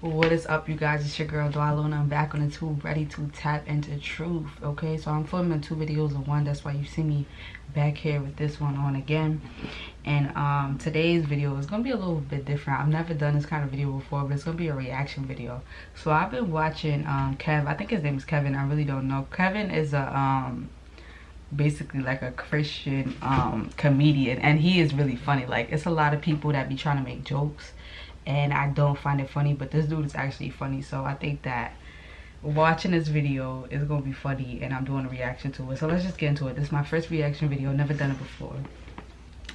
What is up, you guys? It's your girl Dwalona. I'm back on the tube, ready to tap into truth. Okay, so I'm filming two videos of one. That's why you see me back here with this one on again. And um, today's video is gonna be a little bit different. I've never done this kind of video before, but it's gonna be a reaction video. So I've been watching um, Kev. I think his name is Kevin. I really don't know. Kevin is a um, basically like a Christian um, comedian, and he is really funny. Like it's a lot of people that be trying to make jokes and I don't find it funny but this dude is actually funny so I think that watching this video is gonna be funny and I'm doing a reaction to it so let's just get into it this is my first reaction video never done it before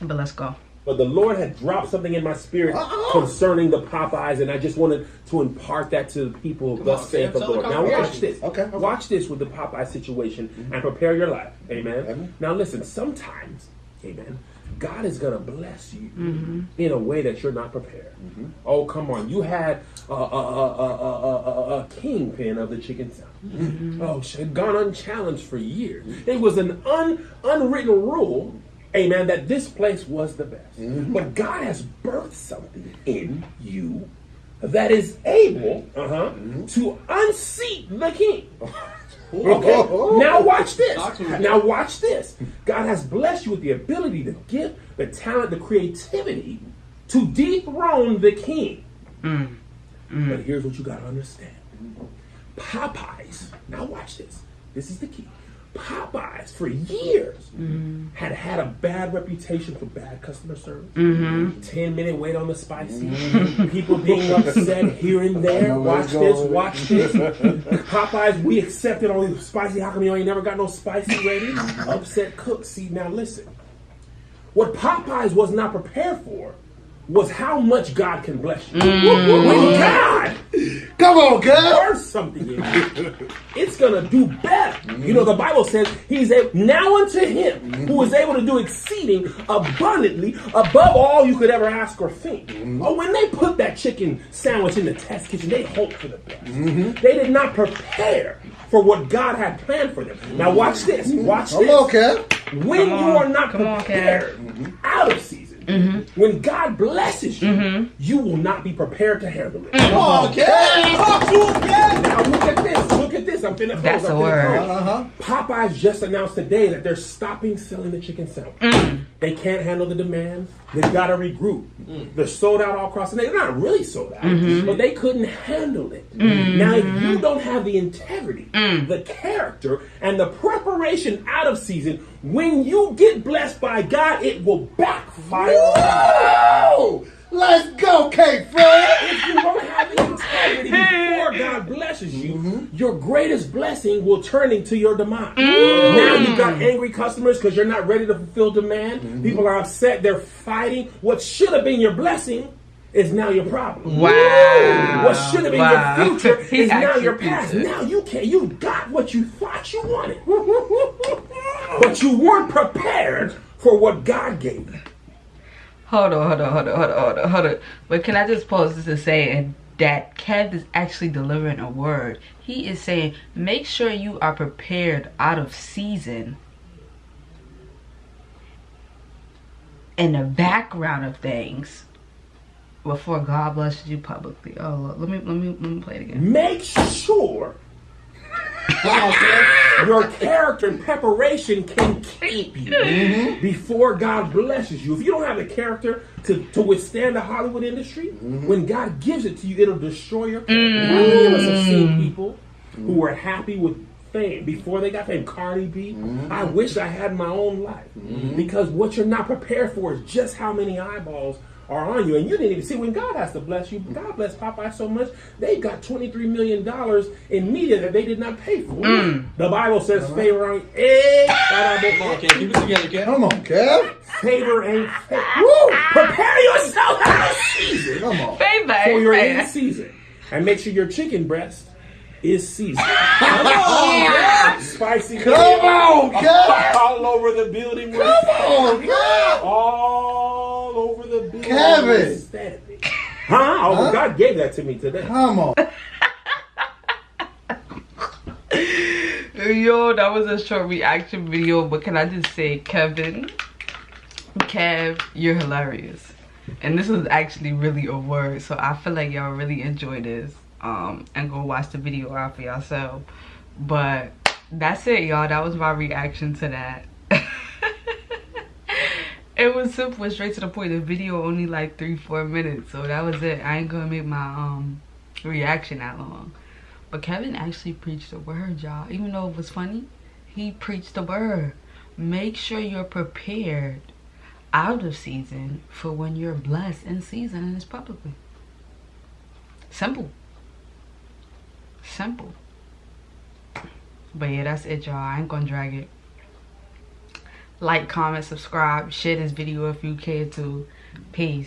but let's go but the Lord had dropped something in my spirit uh-oh. concerning the Popeyes, and I just wanted to impart that to the people. Come thus saith the Lord. Now watch this. Okay, okay, Watch this with the Popeye situation mm-hmm. and prepare your life. Amen. Amen. Now listen. Sometimes, Amen. God is going to bless you mm-hmm. in a way that you're not prepared. Mm-hmm. Oh, come on. You had a, a, a, a kingpin of the chicken south. Mm-hmm. Oh, had gone unchallenged for years. It was an un, unwritten rule, amen, that this place was the best. Mm-hmm. But God has birthed something in you that is able uh-huh, mm-hmm. to unseat the king. Okay. now watch this. Now watch this. God has blessed you with the ability, the gift, the talent, the creativity to dethrone the king. Mm. Mm. But here's what you got to understand. Popeyes. Now watch this. This is the key. Popeyes for years mm-hmm. had had a bad reputation for bad customer service. Mm-hmm. Ten minute wait on the spicy. Mm-hmm. People being upset here and there. Watch this. Watch this. Popeyes, we accepted only the spicy. How come you ain't never got no spicy rating? upset cook. See now, listen. What Popeyes was not prepared for was how much God can bless you. Mm. When God Come on, girl. Or something in it's gonna do better. Mm-hmm. You know, the Bible says he's a now unto him mm-hmm. who is able to do exceeding abundantly above all you could ever ask or think. Mm-hmm. Oh, when they put that chicken sandwich in the test kitchen, they hoped for the best. Mm-hmm. They did not prepare for what God had planned for them. Now watch this. Watch this. Okay. When you are not prepared on, out of season Mm-hmm. When God blesses you, mm-hmm. you will not be prepared to handle it. Mm-hmm. Okay. Now look at this. Look at this. I'm finna close. That's I'm a word. Uh-huh. Popeyes just announced today that they're stopping selling the chicken sandwich. Mm. They can't handle the demand. They've got to regroup. Mm. They're sold out all across the nation. They're not really sold out, mm-hmm. but they couldn't handle it. Mm-hmm. Now, if you don't have the integrity, mm. the character, and the preparation out of season, when you get blessed by God, it will backfire. Whoa! Let's go, K Fred. If you don't have the integrity before God blesses you, mm-hmm. your greatest blessing will turn into your demise. Mm. Now you've got angry customers because you're not ready to fulfill demand. Mm-hmm. People are upset. They're fighting. What should have been your blessing is now your problem. Wow. What should have been wow. your future is now your past. Now you can you got what you thought you wanted. but you weren't prepared for what God gave you. Hold on, hold on, hold on, hold on, hold on, hold on. But can I just pause this to say that Kev is actually delivering a word. He is saying, make sure you are prepared out of season. In the background of things before God blesses you publicly. Oh, let me let me let me play it again. Make sure your character and preparation can keep you mm-hmm. before God blesses you. If you don't have the character to, to withstand the Hollywood industry, mm-hmm. when God gives it to you, it'll destroy your character. Mm-hmm. How many of us have seen people who were happy with fame before they got fame? Cardi B. Mm-hmm. I wish I had my own life mm-hmm. because what you're not prepared for is just how many eyeballs are on you. And you didn't even see when God has to bless you. God bless Popeye so much, they got $23 million in media that they did not pay for. Mm. The Bible says uh-huh. favor ain't eh, Come on, Kev. Keep it together, Kev. Come on, Kev. Favor ain't Woo! Prepare yourself out of season. Come on. Favor. For your in season. And make sure your chicken breast is seasoned. Come on, Spicy. Come on, Kev. All over the building. Come on, Kev. All over the building. Kevin. Huh? Oh, huh? God gave that to me today. Come on. Yo, that was a short reaction video, but can I just say, Kevin, Kev, you're hilarious. And this was actually really a word. So I feel like y'all really enjoy this. Um, and go watch the video out for yourself. But that's it, y'all. That was my reaction to that. It was simple, straight to the point. The video only like three, four minutes. So that was it. I ain't gonna make my um reaction that long. But Kevin actually preached the word, y'all. Even though it was funny, he preached the word. Make sure you're prepared out of season for when you're blessed in season and it's publicly. Simple. Simple. But yeah, that's it, y'all. I ain't gonna drag it. Like, comment, subscribe, share this video if you care to. Peace.